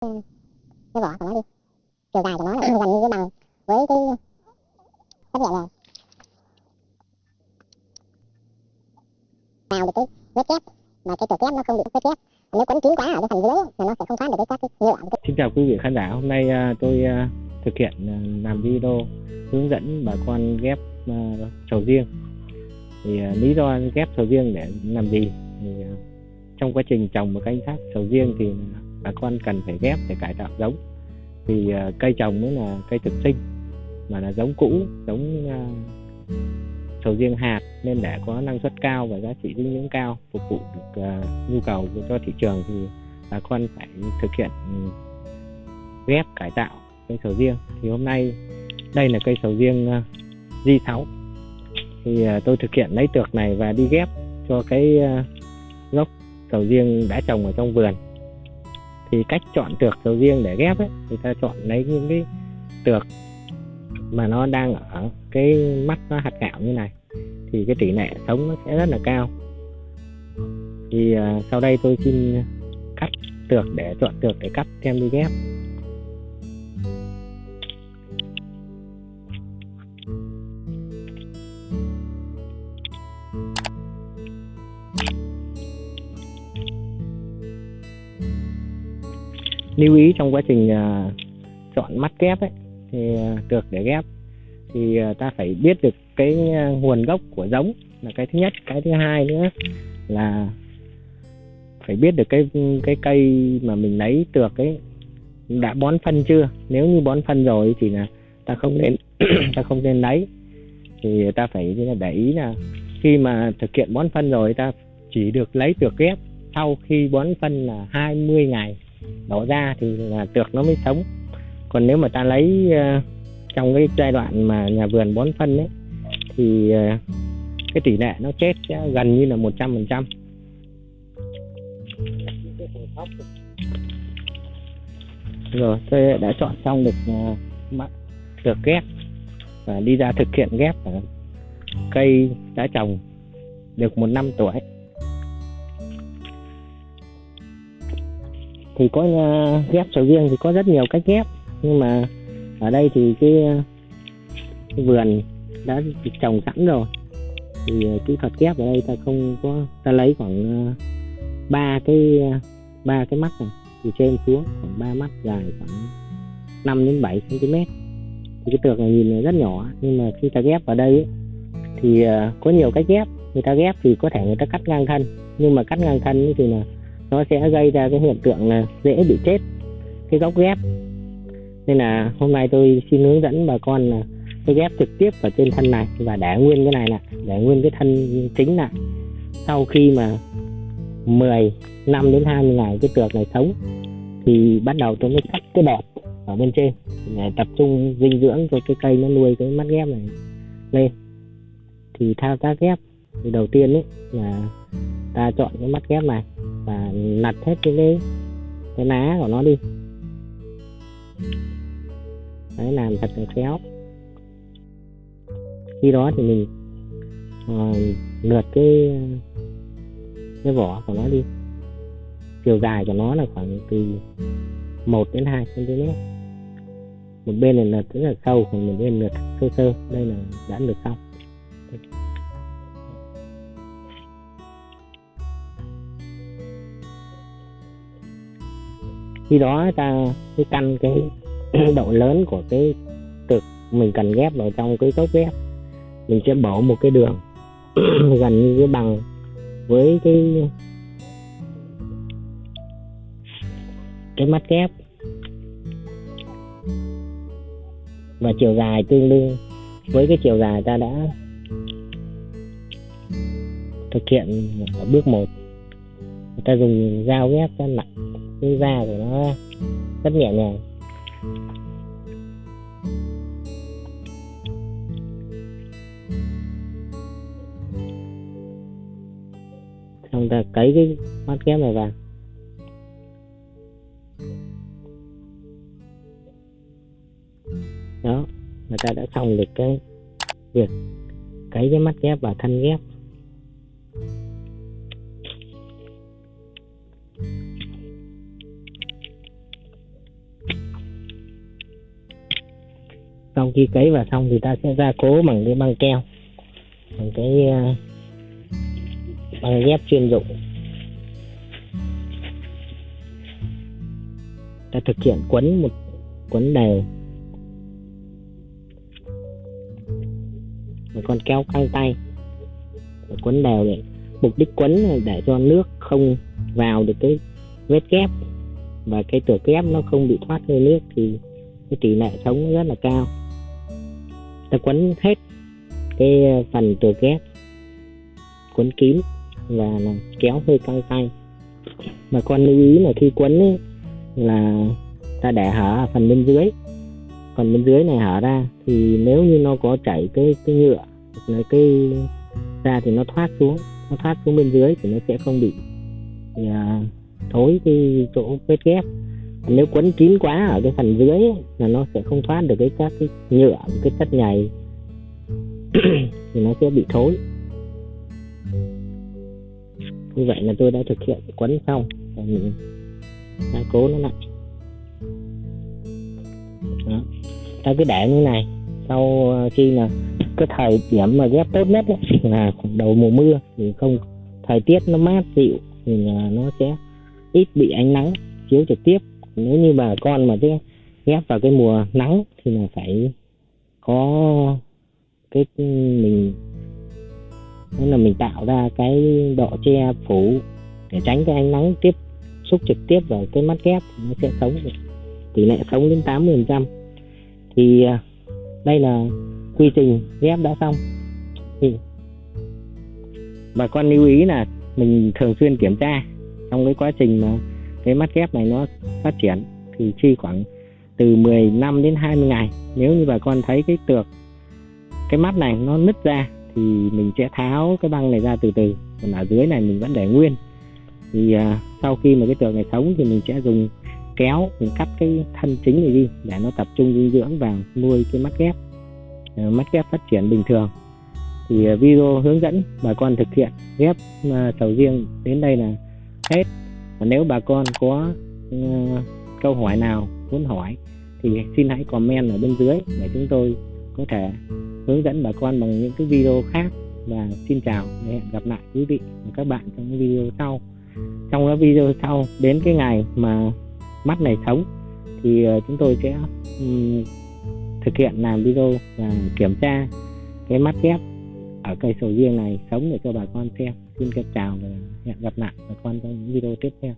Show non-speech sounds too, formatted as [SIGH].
cái vỏ của nó đi chiều dài của nó là gần như bằng với cái tấm nhẹ này vào được cái vết kép mà cái tổ kép nó không bị vết kép nếu quấn kín quá ở cái phần dưới là nó sẽ không thoát được cái các cái nhựa cái Xin chào quý vị khán giả, hôm nay à, tôi à, thực hiện à, làm video hướng dẫn bà con ghép sầu riêng. Thì lý do ghép sầu riêng để làm gì? Thì trong quá trình trồng và canh tác sầu riêng thì bà con cần phải ghép để cải tạo giống. Vì uh, ờ, cây trồng mới là cây thực sinh mà là giống cũ, giống uh, sầu riêng hạt nên để có năng suất cao và giá trị dinh dưỡng cao phục vụ được uh, nhu cầu cho thị trường thì bà con phải thực hiện ừ, ghép cải tạo cây sầu riêng. Thì hôm nay đây là cây sầu riêng uh, J6 thì tôi thực hiện lấy tược này và đi ghép cho cái gốc sầu riêng đã trồng ở trong vườn thì cách chọn tược sầu riêng để ghép ấy thì ta chọn lấy những cái tược mà nó đang ở cái mắt nó hạt gạo như này. Thì cái tỷ lệ sống nó sẽ rất là cao. Thì uh, sau đây tôi xin cắt tược để chọn tược để cắt đem đi ghép. Lưu ý trong quá trình uh, chọn mắt ghép ấy thì à, tược để ghép. Thì à, ta phải biết được cái à, nguồn gốc của giống là cái thứ nhất. Cái thứ hai nữa là phải biết được cái cái cây mà mình lấy tược ấy đã bón phân chưa? Nếu như bón phân rồi thì là ta không nên [CLEARS THROAT] ta không nên lấy. Thì ta phải để ý là khi mà thực hiện bón phân rồi ta chỉ được lấy tược ghép sau khi bón phân là 20 ngày đổ ra thì là tược nó mới sống. Còn nếu mà ta lấy uh, trong cái giai đoạn mà nhà vườn bón phân ấy thì uh, cái tỷ lệ nó chết sẽ gần như là một trăm phần trăm. Rồi tôi đã chọn xong được uh, được ghép và đi ra thực hiện ghép ở cây đã trồng được một năm tuổi. Thì có uh, ghép sầu riêng thì có rất nhiều cách ghép. Nhưng mà ở đây thì cái, uh, vườn đã trồng sẵn rồi. Thì uh, kỹ thuật ghép ở đây ta không có ta lấy khoảng uh, ba cái ba cái mắt này. Từ trên xuống khoảng ba mắt dài khoảng 5 đến 7 cm thì cái tược này nhìn rất nhỏ. Nhưng mà khi ta ghép vào đây ấy, thì uh, có nhiều cách ghép. Người ta ghép thì có thể người ta cắt ngang thân. Nhưng mà cắt ngang thân thì là nó sẽ gây ra cái hiện tượng là dễ bị chết, cái gốc ghép. Nên là hôm nay tôi xin hướng dẫn bà con là cái ghép trực tiếp vào trên thân này và để nguyên cái này lại để nguyên cái thân chính lại sau khi mà 10 năm đến 20 ngày cái tược này sống, thì bắt đầu tôi mới cắt cái đẹp ở bên trên để tập trung dinh dưỡng cho cái cây nó nuôi cái mắt ghép này lên. Thì thao tác ghép thì đầu tiên ấy là ta chọn cái mắt ghép này và nặt hết cái cái, cái lá của nó đi. Đấy làm thật là khéo. Khi đó thì mình uh, lượt cái cái vỏ của nó đi. Chiều dài của nó là khoảng từ 1 đến 2 cm một bên này là rất là sâu còn một bên lượt sơ sơ. Đây là đã lượt xong. Khi đó ta, cái căn cái [CLEARS THROAT] độ lớn của cái cực mình cần ghép vào trong cái cốc ghép, mình sẽ bổ một cái đường [CLEARS THROAT] gần như cái bằng với cái cái mắt ghép và chiều dài tương đương với cái chiều dài ta đã thực hiện ở bước 1 ta dùng dao ghép ta nặng cái da của nó rất nhẹ nhàng. Xong ta cấy cái mắt ghép này vào. Đó người ta đã xong được cái việc cấy cái mắt ghép và thân ghép. Xong khi cấy vào xong thì ta sẽ gia cố bằng cái băng keo, bằng cái ờ, băng ghép chuyên dụng. Ta thực hiện quấn một, quấn đều. Một con kéo căng tay. Và quấn đều để, mục đích quấn là để cho nước không vào được cái vết kép. Và cái tửa kép nó không bị thoát hơi nước thì cái tỷ lệ sống rất là cao ta quấn hết cái ờ, phần tửa ghép, quấn kín và là kéo hơi căng tay. Mà con lưu ý là khi quấn ấy, là ta để hở ở phần bên dưới. Còn bên dưới này hở ra thì nếu như nó có chảy cái cái nhựa là cái ra thì nó thoát xuống nó thoát xuống bên dưới thì nó sẽ không bị à, thối cái chỗ vết ghép nếu quấn kín quá ở cái phần dưới ấy, là nó sẽ không thoát được cái các cái nhựa cái chất nhầy. [CLEARS THROAT] Thì nó sẽ bị thối. Như vậy là tôi đã thực hiện quấn xong. Và mình gia cố nó lại. Đó. ta cứ để như này. Sau ờ, khi là cái thời điểm mà ghép tốt nhất ấy, là khoảng đầu mùa mưa thì không thời tiết nó mát dịu thì ờ, nó sẽ ít bị ánh nắng chiếu trực tiếp nếu như bà con mà cái ghép vào cái mùa nắng thì là phải có cái mình đó là mình tạo ra cái độ che phủ để tránh cái ánh nắng tiếp xúc trực tiếp vào cái mắt ghép, nó sẽ sống được. Tỷ lệ sống đến 80% thì à, đây là quy trình ghép đã xong. Thì bà con lưu ý là mình thường xuyên kiểm tra trong cái quá trình mà cái mắt ghép này nó phát triển thì chi khoảng từ 15 đến 20 ngày. Nếu như bà con thấy cái tược cái mắt này nó nứt ra thì mình sẽ tháo cái băng này ra từ từ. Còn ở dưới này mình vẫn để nguyên. Thì uh, sau khi mà cái tược này sống thì mình sẽ dùng kéo mình cắt cái thân chính này đi để nó tập trung dinh dưỡng vào nuôi cái mắt ghép. Uh, mắt ghép phát triển bình thường. Thì uh, video hướng dẫn bà con thực hiện ghép uh, sầu riêng đến đây là hết và nếu bà con có uh, câu hỏi nào muốn hỏi thì xin hãy comment ở bên dưới để chúng tôi có thể hướng dẫn bà con bằng những cái video khác. Và xin chào và hẹn gặp lại quý vị và các bạn trong những video sau. Trong các video sau đến cái ngày mà mắt này sống thì ờ, chúng tôi sẽ um, thực hiện làm video và kiểm tra cái mắt ghép ở cây sầu riêng này sống để cho bà con xem xin chào và hẹn gặp lại bà con trong những video tiếp theo.